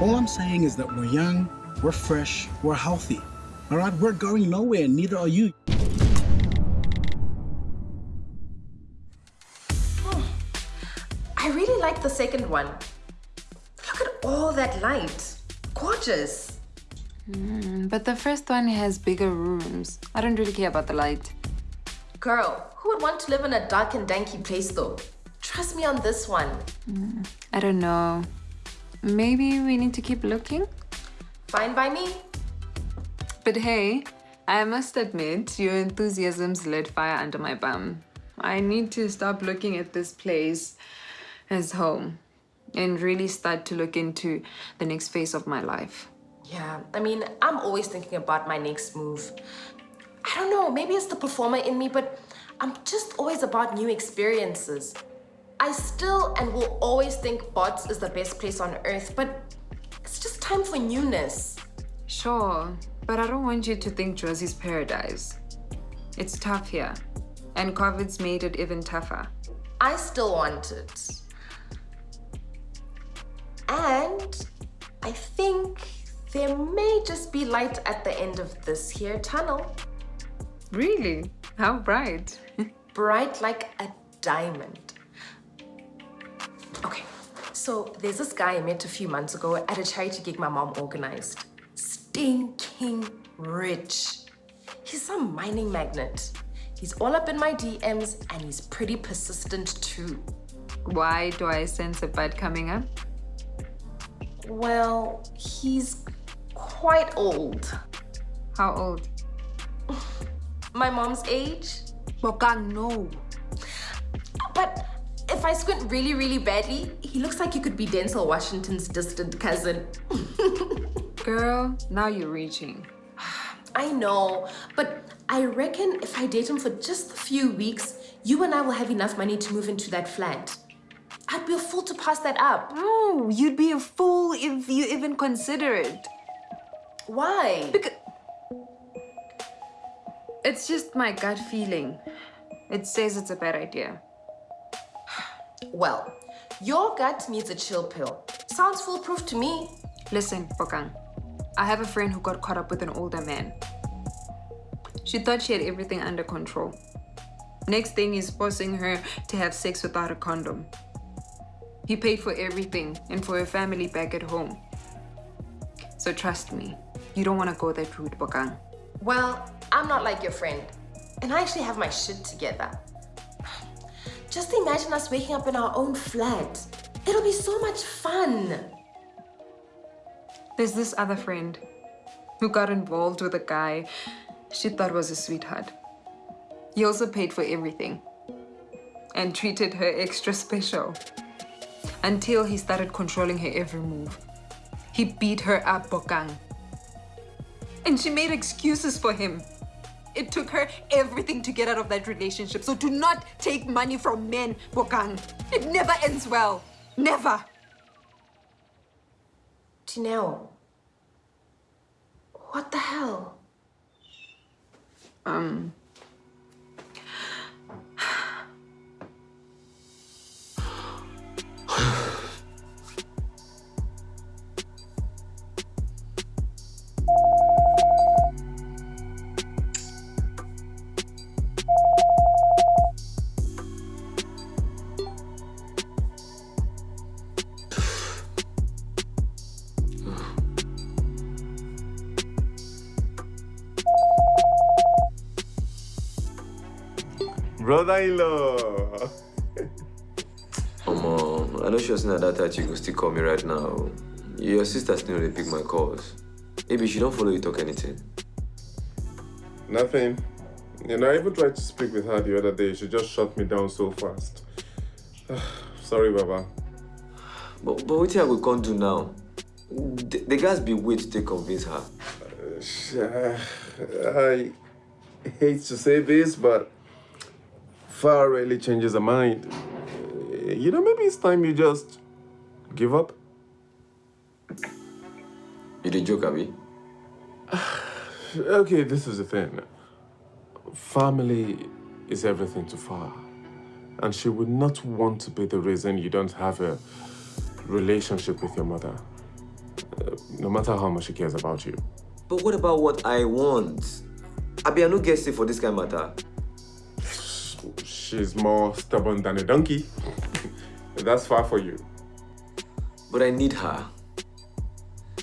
All I'm saying is that we're young, we're fresh, we're healthy. All right, we're going nowhere, neither are you. I really like the second one. Look at all that light. Gorgeous. Mm, but the first one has bigger rooms. I don't really care about the light. Girl, who would want to live in a dark and danky place though? Trust me on this one. Mm, I don't know. Maybe we need to keep looking? Fine by me. But hey, I must admit, your enthusiasm's lit fire under my bum. I need to stop looking at this place as home and really start to look into the next phase of my life. Yeah, I mean, I'm always thinking about my next move. I don't know, maybe it's the performer in me, but I'm just always about new experiences. I still and will always think Bots is the best place on earth, but it's just time for newness. Sure, but I don't want you to think Jozi's paradise. It's tough here, and COVID's made it even tougher. I still want it. And I think there may just be light at the end of this here tunnel. Really? How bright? bright like a diamond. So there's this guy I met a few months ago at a charity gig my mom organized. Stinking rich. He's some mining magnet. He's all up in my DMs and he's pretty persistent too. Why do I sense a bud coming up? Well, he's quite old. How old? My mom's age. Bokang, no. But if I squint really, really badly, he looks like he could be Denzel Washington's distant cousin. Girl, now you're reaching. I know, but I reckon if I date him for just a few weeks, you and I will have enough money to move into that flat. I'd be a fool to pass that up. No, you'd be a fool if you even consider it. Why? Because it's just my gut feeling. It says it's a bad idea. Well, your gut needs a chill pill. Sounds foolproof to me. Listen, Bokang. I have a friend who got caught up with an older man. She thought she had everything under control. Next thing is forcing her to have sex without a condom. He paid for everything and for her family back at home. So trust me, you don't want to go that route, Bokang. Well, I'm not like your friend. And I actually have my shit together. Just imagine us waking up in our own flat. It'll be so much fun. There's this other friend who got involved with a guy she thought was a sweetheart. He also paid for everything and treated her extra special until he started controlling her every move. He beat her up, Bokang. And she made excuses for him. It took her everything to get out of that relationship. So do not take money from men, Bokang. It never ends well. Never. Dineo, what the hell? Um, Brother-in-law. Mom, I know she was not that tight. She could still call me right now. Your sister still they pick my calls. Maybe she don't follow you talk anything. Nothing. You know, I even tried to speak with her the other day. She just shut me down so fast. Sorry, Baba. But, but what I we can't do now? The, the guys be wait to convince her. Uh, I hate to say this, but Far rarely changes her mind. You know, maybe it's time you just give up. You did joke, Abby? okay, this is the thing. Family is everything to Far. And she would not want to be the reason you don't have a relationship with your mother. uh, no matter how much she cares about you. But what about what I want? Abi, I no get say for this kind of matter. She's more stubborn than a donkey. That's far for you. But I need her.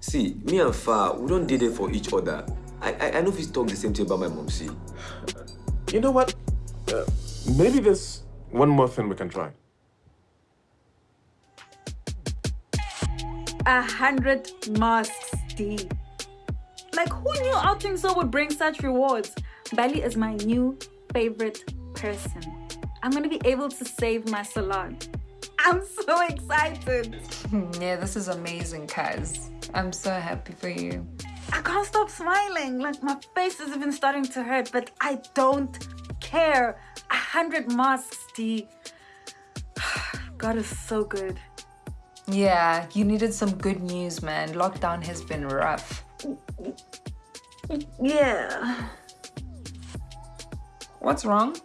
See, me and Fa, we don't did it for each other. I I, I know if he's talk the same thing about my mom, see. You know what? Uh, maybe there's one more thing we can try. A hundred masks, D. Like, who knew outing so would bring such rewards? Mbali is my new favorite person. I'm gonna be able to save my salon. I'm so excited. Yeah, this is amazing, Kaz. I'm so happy for you. I can't stop smiling. Like, my face is even starting to hurt, but I don't care. A hundred masks, D. God is so good. Yeah, you needed some good news, man. Lockdown has been rough. Yeah. What's wrong?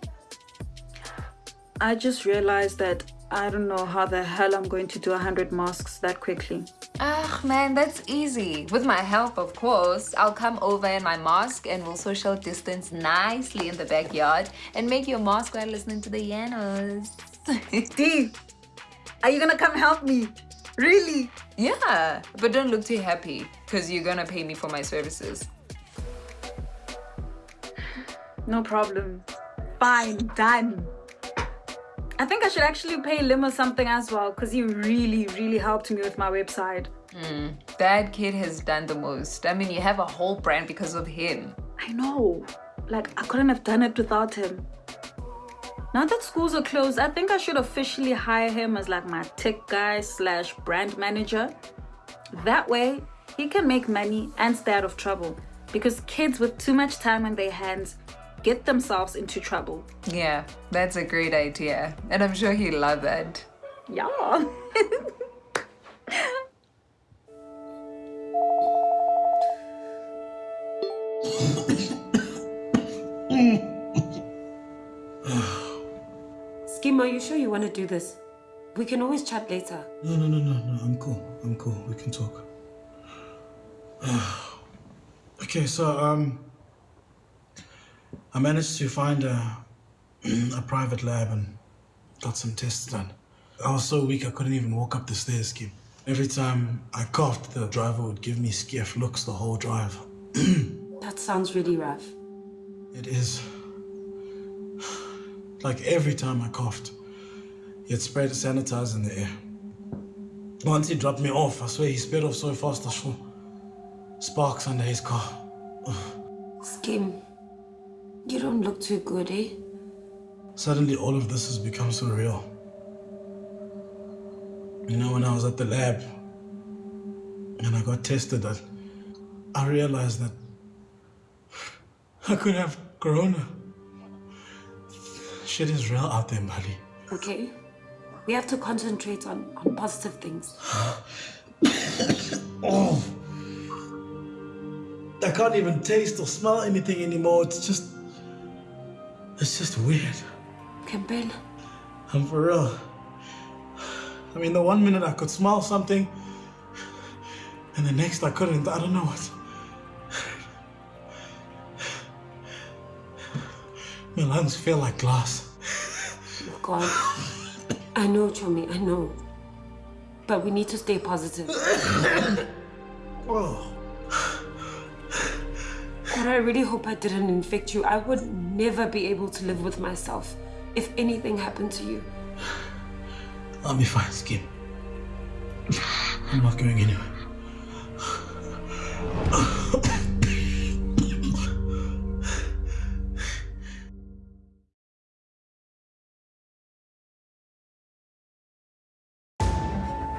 I just realized that I don't know how the hell I'm going to do a hundred masks that quickly. Ah, man, that's easy. With my help, of course. I'll come over in my mask and we'll social distance nicely in the backyard and make your mask while listening to the Yanos. D, are you gonna come help me? Really? yeah, but don't look too happy because you're gonna pay me for my services. No problem. Fine, done. I think I should actually pay Limo something as well because he really, really helped me with my website. Hmm. That kid has done the most. I mean, you have a whole brand because of him. I know. Like, I couldn't have done it without him. Now that schools are closed, I think I should officially hire him as like my tech guy slash brand manager. That way, he can make money and stay out of trouble. Because kids with too much time on their hands get themselves into trouble. Yeah, that's a great idea. And I'm sure he'll love that. Yeah. Skim, are you sure you want to do this? We can always chat later. No, no, no, no, no. I'm cool. I'm cool. We can talk. okay, so um, I managed to find a a private lab and got some tests done. I was so weak I couldn't even walk up the stairs, Kim. Every time I coughed, the driver would give me skiff looks the whole drive. That sounds really rough. It is. Like every time I coughed, he'd spray the sanitizer in the air. Once he dropped me off, I swear he sped off so fast I saw sparks under his car. Don't look too good, eh? Suddenly all of this has become so real. You know, when I was at the lab and I got tested, I, I realized that I could have corona. Shit is real out there, Mbali. Okay? We have to concentrate on, on positive things. Oh. I can't even taste or smell anything anymore. It's just. It's just weird. Campbell, I'm for real. I mean, the one minute I could smell something, and the next I couldn't. I don't know what. My lungs feel like glass. oh God. I know, Chomi, I know. But we need to stay positive. Oh. God, I really hope I didn't infect you. I would never be able to live with myself if anything happened to you. I'll be fine, Skin. I'm not going anywhere.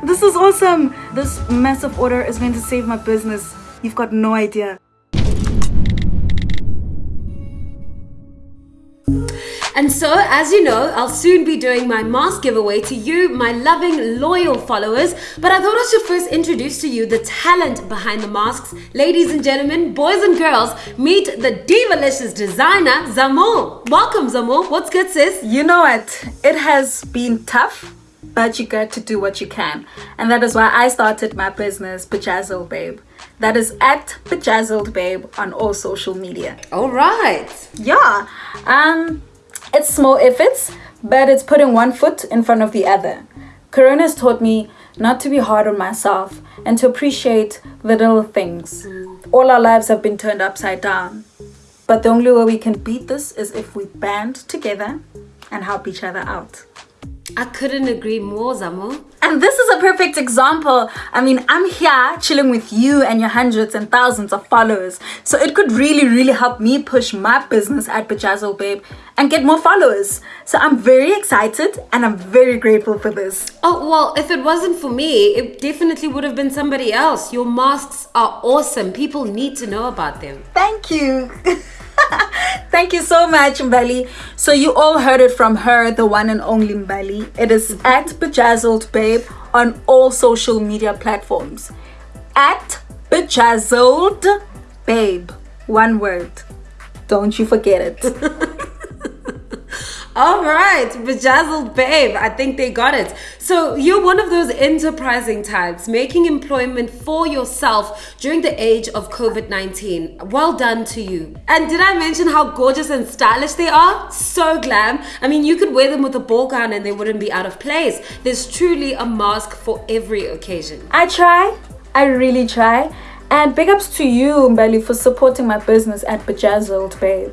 This is awesome. This massive order is going to save my business. You've got no idea. And so, as you know, I'll soon be doing my mask giveaway to you, my loving, loyal followers. But I thought I should first introduce to you the talent behind the masks. Ladies and gentlemen, boys and girls, meet the Divalicious designer, Zamo. Welcome, Zamo. What's good, sis? You know what? It has been tough, but you got to do what you can. And that is why I started my business, Bejazzled Babe. That is at Bejazzled Babe on all social media. All right. Yeah, um, it's small efforts, but it's putting one foot in front of the other. Corona has taught me not to be hard on myself and to appreciate the little things. Mm. All our lives have been turned upside down. But the only way we can beat this is if we band together and help each other out. I couldn't agree more, Zamo. And this is a perfect example. I mean, I'm here chilling with you and your hundreds and thousands of followers. So it could really, really help me push my business at Bejazzle Babe and get more followers. So I'm very excited and I'm very grateful for this. Oh, well, if it wasn't for me, it definitely would have been somebody else. Your masks are awesome. People need to know about them. Thank you. Thank you so much, Mbali. So you all heard it from her, the one and only Mbali. It is at Bejazzled Babe on all social media platforms. At Bejazzled Babe. One word. Don't you forget it. All right, bejazzled babe. I think they got it. So you're one of those enterprising types, making employment for yourself during the age of COVID-19. Well done to you. And did I mention how gorgeous and stylish they are? So glam. I mean, you could wear them with a ball gown and they wouldn't be out of place. There's truly a mask for every occasion. I try. I really try. And big ups to you, Mbali, for supporting my business at Bejazzled Babe.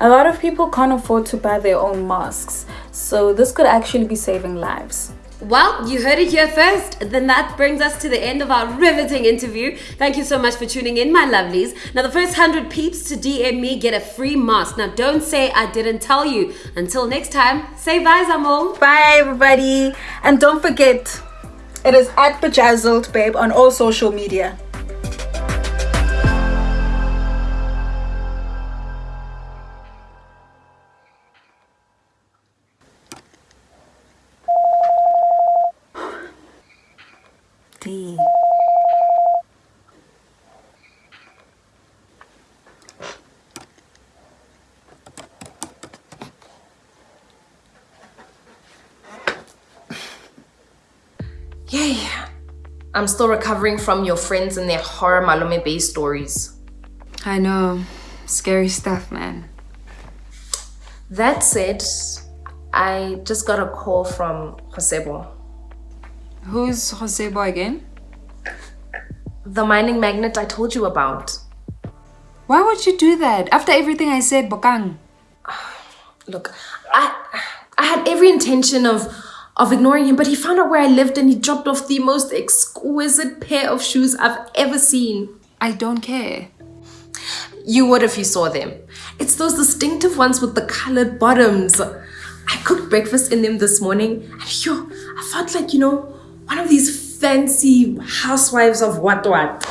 A lot of people can't afford to buy their own masks, so this could actually be saving lives. Well, you heard it here first. Then that brings us to the end of our riveting interview. Thank you so much for tuning in, my lovelies. Now, the first 100 peeps to DM me get a free mask. Now, don't say I didn't tell you. Until next time, say bye, Zamo. Bye, everybody. And don't forget, it is at Bejazzled Babe on all social media. Yay. I'm still recovering from your friends and their horror Malome Bay stories. I know. Scary stuff, man. That said, I just got a call from Josebo, Who's Josebo again? the mining magnet I told you about. Why would you do that? After everything I said, Bokang. Look, I I had every intention of of ignoring him, but he found out where I lived and he dropped off the most exquisite pair of shoes I've ever seen. I don't care. You would if you saw them. It's those distinctive ones with the colored bottoms. I cooked breakfast in them this morning and yo, I felt like, you know, one of these fancy housewives of what what.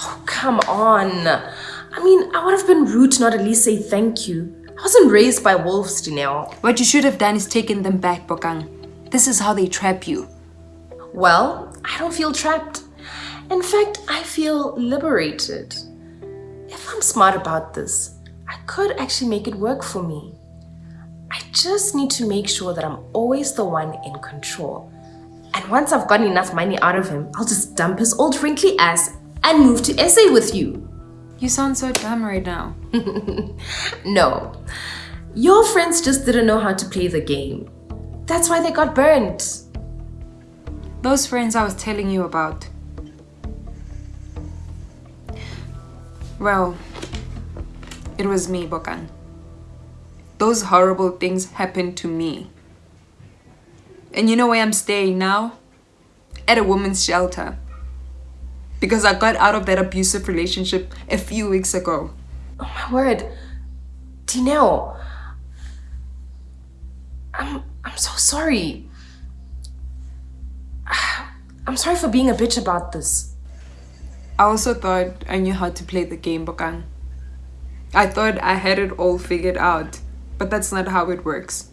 Oh, come on. I mean, I would have been rude to not at least say thank you. I wasn't raised by wolves, Janelle. What you should have done is taken them back, Bokang. This is how they trap you. Well, I don't feel trapped. In fact, I feel liberated. If I'm smart about this, I could actually make it work for me. I just need to make sure that I'm always the one in control. And once I've gotten enough money out of him, I'll just dump his old wrinkly ass and move to SA with you. You sound so dumb right now. No. Your friends just didn't know how to play the game. That's why they got burnt. Those friends I was telling you about. Well, it was me, Bokang. Those horrible things happened to me. And you know where I'm staying now? At a woman's shelter. Because I got out of that abusive relationship a few weeks ago. Oh my word. Dineo. I'm I'm so sorry. I'm sorry for being a bitch about this. I also thought I knew how to play the game, Bokang. I thought I had it all figured out, but that's not how it works.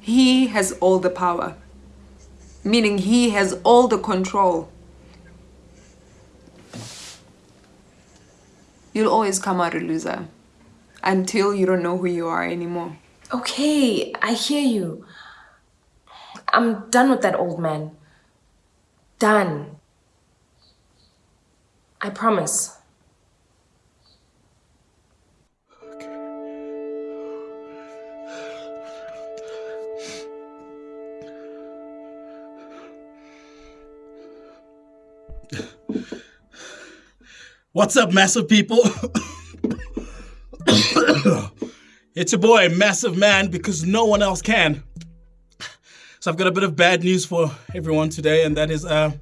He has all the power, meaning he has all the control. You'll always come out a loser until you don't know who you are anymore. Okay, I hear you. I'm done with that old man. Done. I promise. What's up, massive people? it's your boy, Massive Man, because no one else can. So I've got a bit of bad news for everyone today, and that is uh,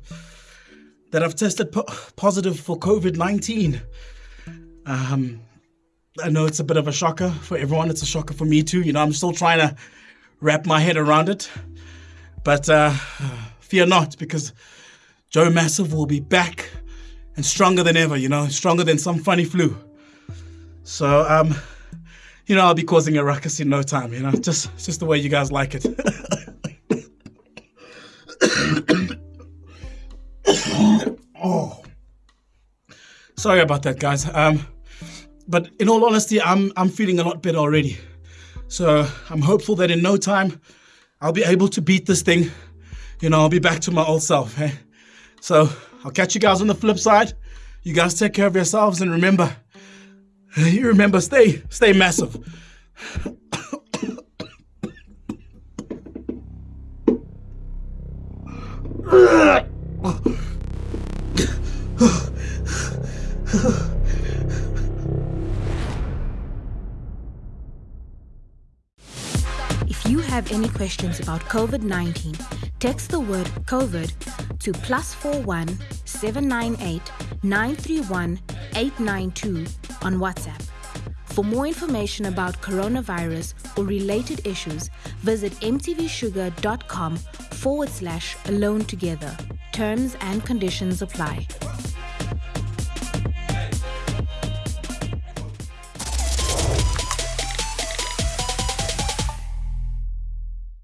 that I've tested po- positive for COVID 19. Um, I know it's a bit of a shocker for everyone. It's a shocker for me too. You know, I'm still trying to wrap my head around it. But uh, fear not, because Joe Massive will be back and stronger than ever, you know, stronger than some funny flu. So, um, you know, I'll be causing a ruckus in no time, you know, just, just the way you guys like it. oh. Sorry about that, guys. Um, but in all honesty, I'm, I'm feeling a lot better already. So I'm hopeful that in no time, I'll be able to beat this thing. You know, I'll be back to my old self. Eh? So I'll catch you guys on the flip side. You guys take care of yourselves and remember, you remember, stay, stay massive. If you have any questions about COVID 19, text the word COVID to plus 41 798 931 892 on WhatsApp. For more information about coronavirus or related issues, visit mtvshuga.com forward slash alone together. Terms and conditions apply.